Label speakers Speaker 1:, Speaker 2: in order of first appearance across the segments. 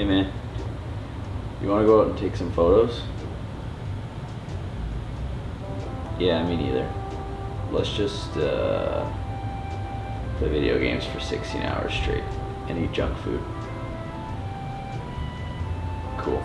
Speaker 1: Hey man, you want to go out and take some photos? Yeah, me neither. Let's just uh, play video games for 16 hours straight and eat junk food. Cool.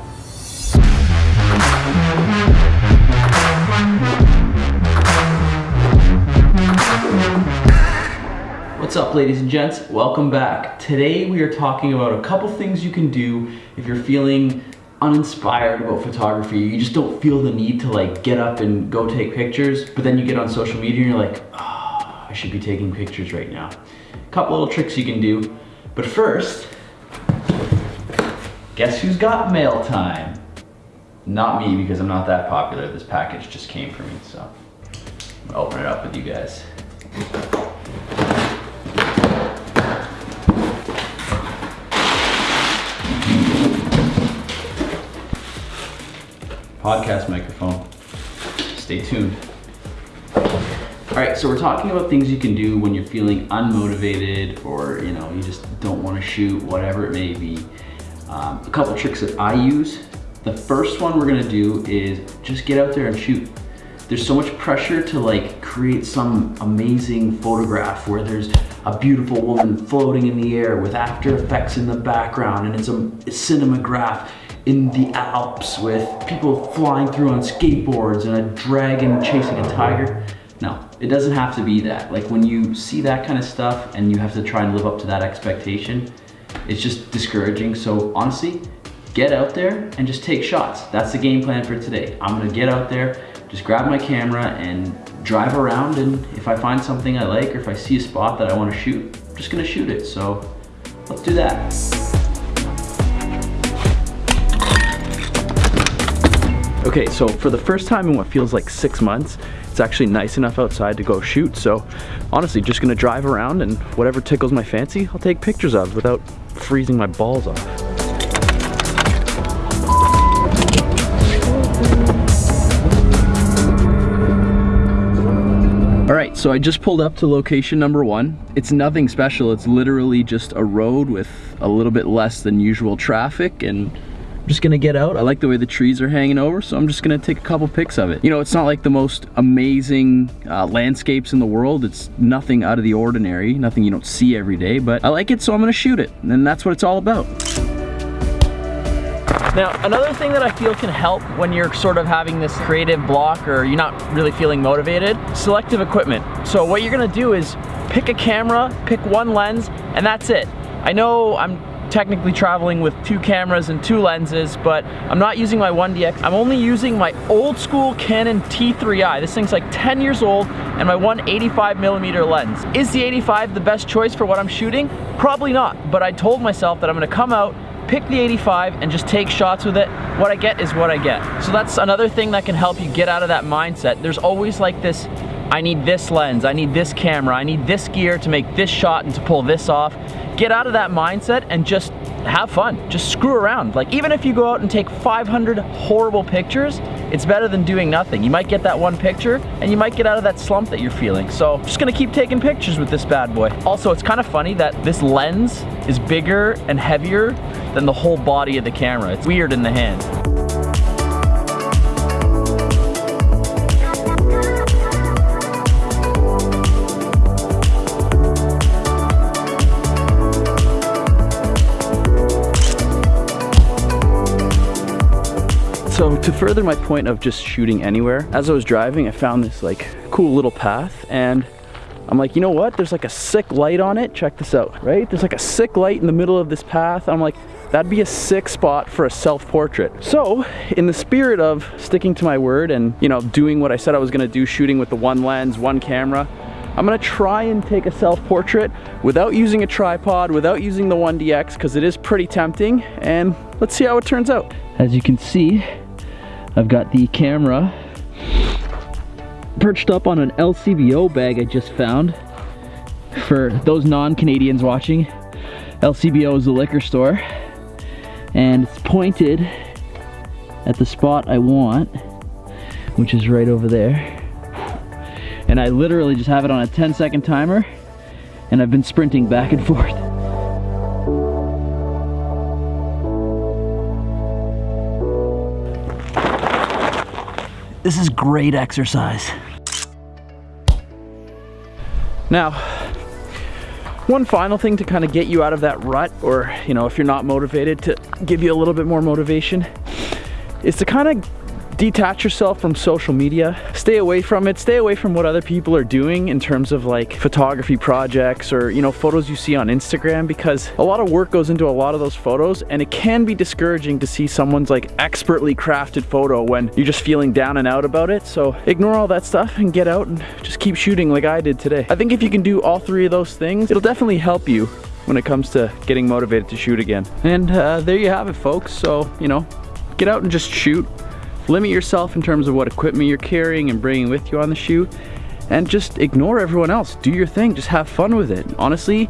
Speaker 1: Ladies and gents? Welcome back. Today we are talking about a couple things you can do if you're feeling uninspired about photography. You just don't feel the need to like get up and go take pictures, but then you get on social media and you're like, oh, I should be taking pictures right now. A couple little tricks you can do. But first, guess who's got mail time? Not me because I'm not that popular. This package just came for me, so I'm open it up with you guys. Podcast microphone. Stay tuned. All right, so we're talking about things you can do when you're feeling unmotivated or you know you just don't want to shoot, whatever it may be. Um, a couple tricks that I use. The first one we're gonna do is just get out there and shoot. There's so much pressure to like create some amazing photograph where there's a beautiful woman floating in the air with after effects in the background and it's a, a cinematograph in the Alps with people flying through on skateboards and a dragon chasing a tiger. No, it doesn't have to be that. Like when you see that kind of stuff and you have to try and live up to that expectation, it's just discouraging. So honestly, get out there and just take shots. That's the game plan for today. I'm gonna get out there, just grab my camera and drive around and if I find something I like or if I see a spot that I wanna shoot, I'm just gonna shoot it. So let's do that. Okay, so for the first time in what feels like six months, it's actually nice enough outside to go shoot. So honestly, just gonna drive around and whatever tickles my fancy, I'll take pictures of without freezing my balls off. All right, so I just pulled up to location number one. It's nothing special. It's literally just a road with a little bit less than usual traffic and I'm just gonna get out. I like the way the trees are hanging over, so I'm just gonna take a couple pics of it. You know, it's not like the most amazing uh, landscapes in the world. It's nothing out of the ordinary, nothing you don't see every day, but I like it, so I'm gonna shoot it. And that's what it's all about. Now, another thing that I feel can help when you're sort of having this creative block or you're not really feeling motivated, selective equipment. So what you're gonna do is pick a camera, pick one lens, and that's it. I know I'm technically traveling with two cameras and two lenses, but I'm not using my 1DX. I'm only using my old school Canon T3i. This thing's like 10 years old and my 185 millimeter lens. Is the 85 the best choice for what I'm shooting? Probably not, but I told myself that I'm gonna come out pick the 85 and just take shots with it. What I get is what I get. So that's another thing that can help you get out of that mindset. There's always like this, I need this lens, I need this camera, I need this gear to make this shot and to pull this off get out of that mindset and just have fun. Just screw around. Like even if you go out and take 500 horrible pictures, it's better than doing nothing. You might get that one picture and you might get out of that slump that you're feeling. So just gonna keep taking pictures with this bad boy. Also, it's kind of funny that this lens is bigger and heavier than the whole body of the camera. It's weird in the hand. To further my point of just shooting anywhere, as I was driving, I found this like cool little path and I'm like, you know what? There's like a sick light on it. Check this out, right? There's like a sick light in the middle of this path. I'm like, that'd be a sick spot for a self-portrait. So in the spirit of sticking to my word and, you know, doing what I said I was gonna do, shooting with the one lens, one camera, I'm gonna try and take a self-portrait without using a tripod, without using the 1DX, because it is pretty tempting, and let's see how it turns out. As you can see, I've got the camera perched up on an LCBO bag I just found. For those non-Canadians watching, LCBO is a liquor store. And it's pointed at the spot I want, which is right over there. And I literally just have it on a 10 second timer and I've been sprinting back and forth. This is great exercise. Now, one final thing to kind of get you out of that rut, or, you know, if you're not motivated, to give you a little bit more motivation, is to kind of detach yourself from social media. Stay away from it. Stay away from what other people are doing in terms of like photography projects or you know photos you see on instagram because a lot of work goes into a lot of those photos and it can be discouraging to see someone's like expertly crafted photo when you're just feeling down and out about it. So ignore all that stuff and get out and just keep shooting like i did today. I think if you can do all three of those things it'll definitely help you when it comes to getting motivated to shoot again. And uh, there you have it folks. So you know get out and just shoot Limit yourself in terms of what equipment you're carrying and bringing with you on the shoot and just ignore everyone else. Do your thing, just have fun with it. Honestly,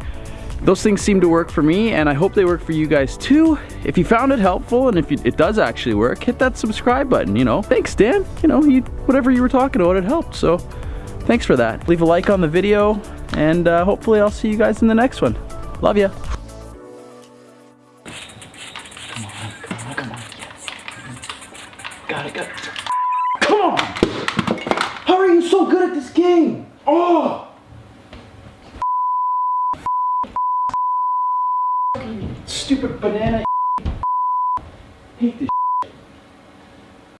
Speaker 1: those things seem to work for me and I hope they work for you guys too. If you found it helpful and if it does actually work, hit that subscribe button, you know. Thanks, Dan. You know, you, whatever you were talking about, it helped. So thanks for that. Leave a like on the video and uh, hopefully I'll see you guys in the next one. Love ya. So good at this game? Oh! Stupid banana. Hate this.